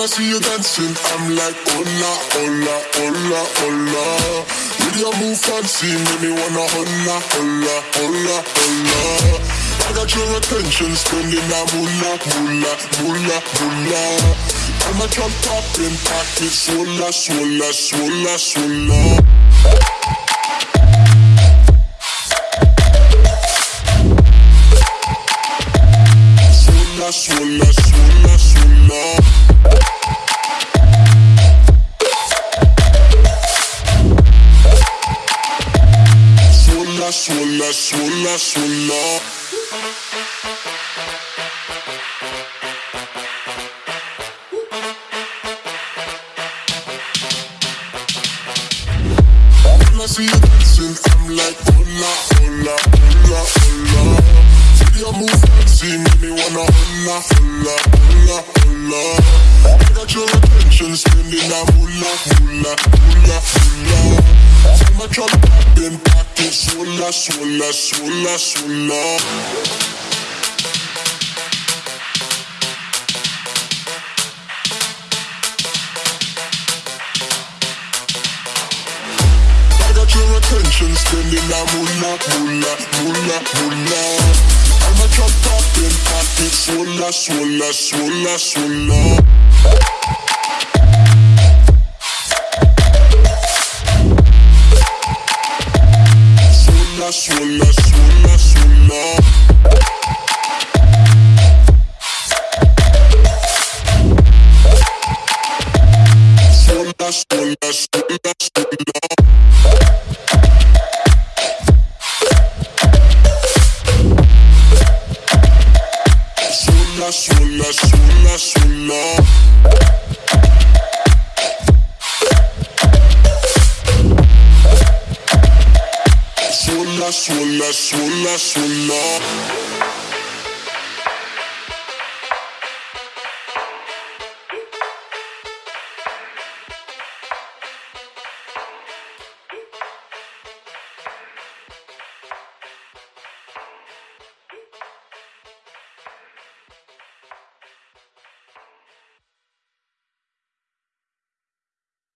I see you dancing, I'm like, hola, hola, hola, hola. With your move fancy, make me wanna hola, hola, hola, hola. I got your attention, spending that moolah, moolah, moolah, moolah. I'm a jump popping, pocket, swola, swola, swola, swola. Swola, swola, swola. When I see you dancing, I'm like, me wanna. I got your attention, spending that moolah, moolah, moolah, moolah. See my truck popping, swola, swola. I got your attention, spending that moolah, moolah, moolah, moolah. I'm a truck popping, pocket, swola, swola, swola, swola. Swola, swola, swola, swola. Swola, swola, swola, swola. Swola, swilla, swilla, swilla.